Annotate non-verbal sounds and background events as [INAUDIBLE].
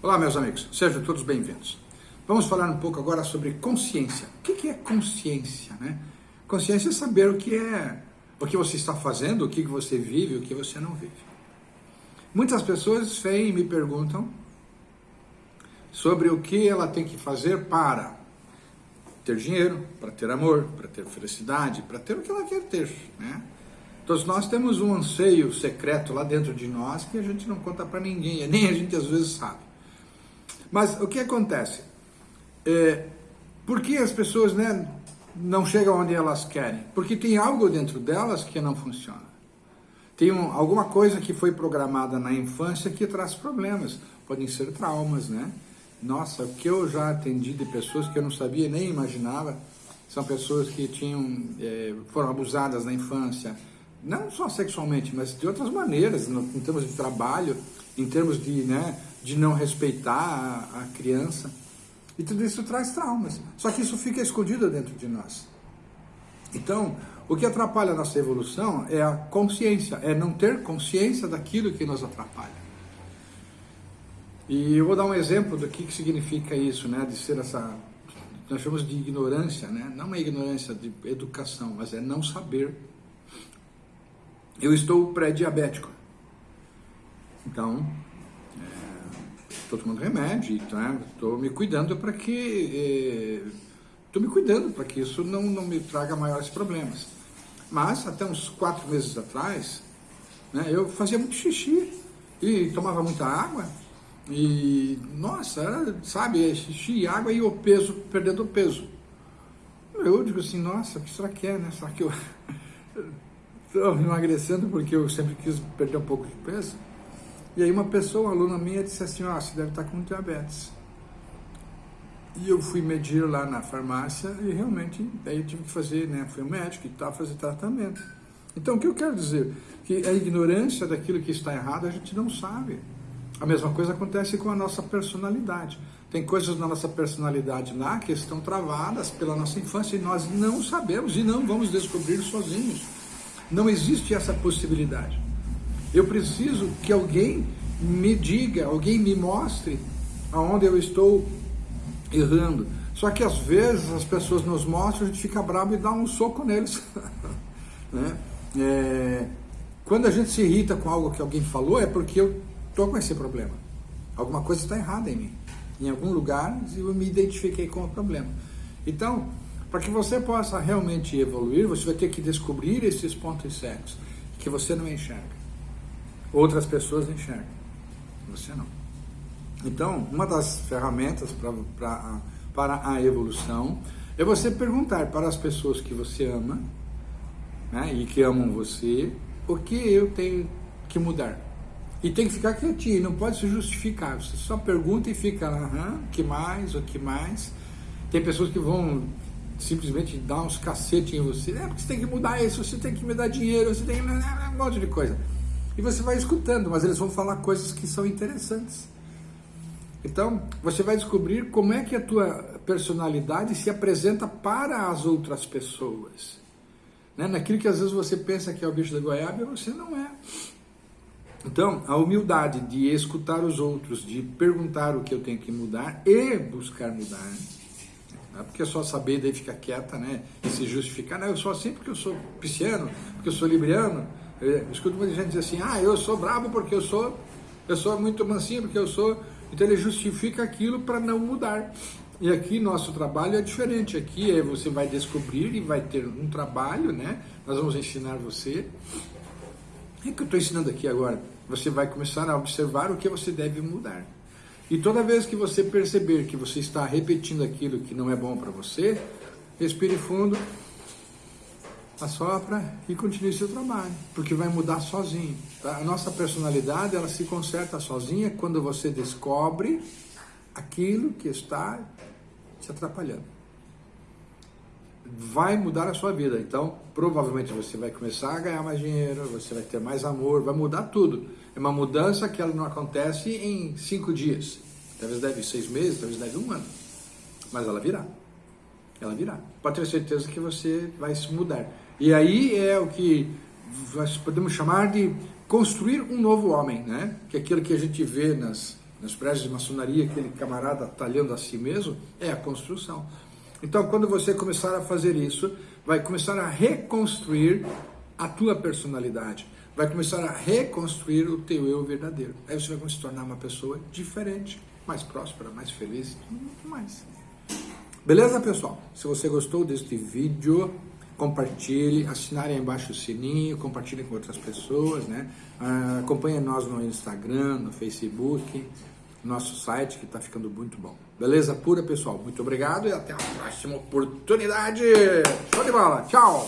Olá, meus amigos, sejam todos bem-vindos. Vamos falar um pouco agora sobre consciência. O que é consciência? Né? Consciência é saber o que é, o que você está fazendo, o que você vive, o que você não vive. Muitas pessoas vêm e me perguntam sobre o que ela tem que fazer para ter dinheiro, para ter amor, para ter felicidade, para ter o que ela quer ter, né? Todos nós temos um anseio secreto lá dentro de nós que a gente não conta para ninguém, nem a gente às vezes sabe. Mas o que acontece? É, por que as pessoas né, não chegam onde elas querem? Porque tem algo dentro delas que não funciona. Tem um, alguma coisa que foi programada na infância que traz problemas. Podem ser traumas, né? Nossa, o que eu já atendi de pessoas que eu não sabia nem imaginava, são pessoas que tinham, é, foram abusadas na infância, não só sexualmente, mas de outras maneiras, no, em termos de trabalho, em termos de, né, de não respeitar a, a criança. E tudo isso traz traumas. Só que isso fica escondido dentro de nós. Então, o que atrapalha a nossa evolução é a consciência, é não ter consciência daquilo que nos atrapalha. E eu vou dar um exemplo do que, que significa isso, né, de ser essa, nós chamamos de ignorância, né, não é ignorância de educação, mas é não saber. Eu estou pré-diabético. Então, estou tomando remédio, estou tá? me cuidando para que estou me cuidando para que isso não, não me traga maiores problemas. Mas até uns quatro meses atrás, né, eu fazia muito xixi e tomava muita água e nossa, era, sabe, é xixi, água e o peso, perdendo o peso. Eu digo assim, nossa, o que será que é, né? Será que eu [LAUGHS] estou emagrecendo porque eu sempre quis perder um pouco de peso? E aí uma pessoa, uma aluna minha, disse assim, ó, oh, você deve estar com diabetes. E eu fui medir lá na farmácia e realmente, aí eu tive que fazer, né, fui um médico e tal, fazer tratamento. Então o que eu quero dizer? Que a ignorância daquilo que está errado a gente não sabe. A mesma coisa acontece com a nossa personalidade. Tem coisas na nossa personalidade lá que estão travadas pela nossa infância e nós não sabemos e não vamos descobrir sozinhos. Não existe essa possibilidade. Eu preciso que alguém me diga, alguém me mostre aonde eu estou errando. Só que às vezes as pessoas nos mostram, a gente fica bravo e dá um soco neles. [LAUGHS] né? é, quando a gente se irrita com algo que alguém falou, é porque eu estou com esse problema. Alguma coisa está errada em mim. Em algum lugar eu me identifiquei com o problema. Então, para que você possa realmente evoluir, você vai ter que descobrir esses pontos cegos que você não enxerga. Outras pessoas enxergam, você não. Então, uma das ferramentas pra, pra, para a evolução é você perguntar para as pessoas que você ama né, e que amam você o que eu tenho que mudar. E tem que ficar quietinho, não pode se justificar. Você só pergunta e fica lá, aham, que mais, o que mais. Tem pessoas que vão simplesmente dar uns cacetes em você. É porque você tem que mudar isso, você tem que me dar dinheiro, você tem que... um monte de coisa. E você vai escutando, mas eles vão falar coisas que são interessantes. Então, você vai descobrir como é que a tua personalidade se apresenta para as outras pessoas. Né? Naquilo que às vezes você pensa que é o bicho da goiaba, você não é. Então, a humildade de escutar os outros, de perguntar o que eu tenho que mudar e buscar mudar. Não é porque é só saber daí ficar quieta né? e se justificar. Não, eu sou assim porque eu sou pisciano, porque eu sou libriano. Eu escuto muita gente dizer assim, ah, eu sou brabo porque eu sou, eu sou muito mansinho porque eu sou. Então ele justifica aquilo para não mudar. E aqui nosso trabalho é diferente. Aqui é, você vai descobrir e vai ter um trabalho, né? Nós vamos ensinar você. O que eu estou ensinando aqui agora? Você vai começar a observar o que você deve mudar. E toda vez que você perceber que você está repetindo aquilo que não é bom para você, respire fundo assopra e continue seu trabalho, porque vai mudar sozinho. Tá? A nossa personalidade, ela se conserta sozinha quando você descobre aquilo que está te atrapalhando. Vai mudar a sua vida, então provavelmente você vai começar a ganhar mais dinheiro, você vai ter mais amor, vai mudar tudo. É uma mudança que ela não acontece em cinco dias, talvez deve seis meses, talvez deve um ano, mas ela virá. Ela virá. Pode ter certeza que você vai se mudar. E aí é o que nós podemos chamar de construir um novo homem, né? Que é aquilo que a gente vê nas, nos prédios de maçonaria, aquele camarada talhando a si mesmo, é a construção. Então, quando você começar a fazer isso, vai começar a reconstruir a tua personalidade, vai começar a reconstruir o teu eu verdadeiro. Aí você vai se tornar uma pessoa diferente, mais próspera, mais feliz, muito mais. Beleza, pessoal? Se você gostou deste vídeo, compartilhe, assinare aí embaixo o sininho, compartilhe com outras pessoas, né? Ah, acompanhe nós no Instagram, no Facebook, nosso site que está ficando muito bom. Beleza pura, pessoal? Muito obrigado e até a próxima oportunidade. Show de bola. Tchau.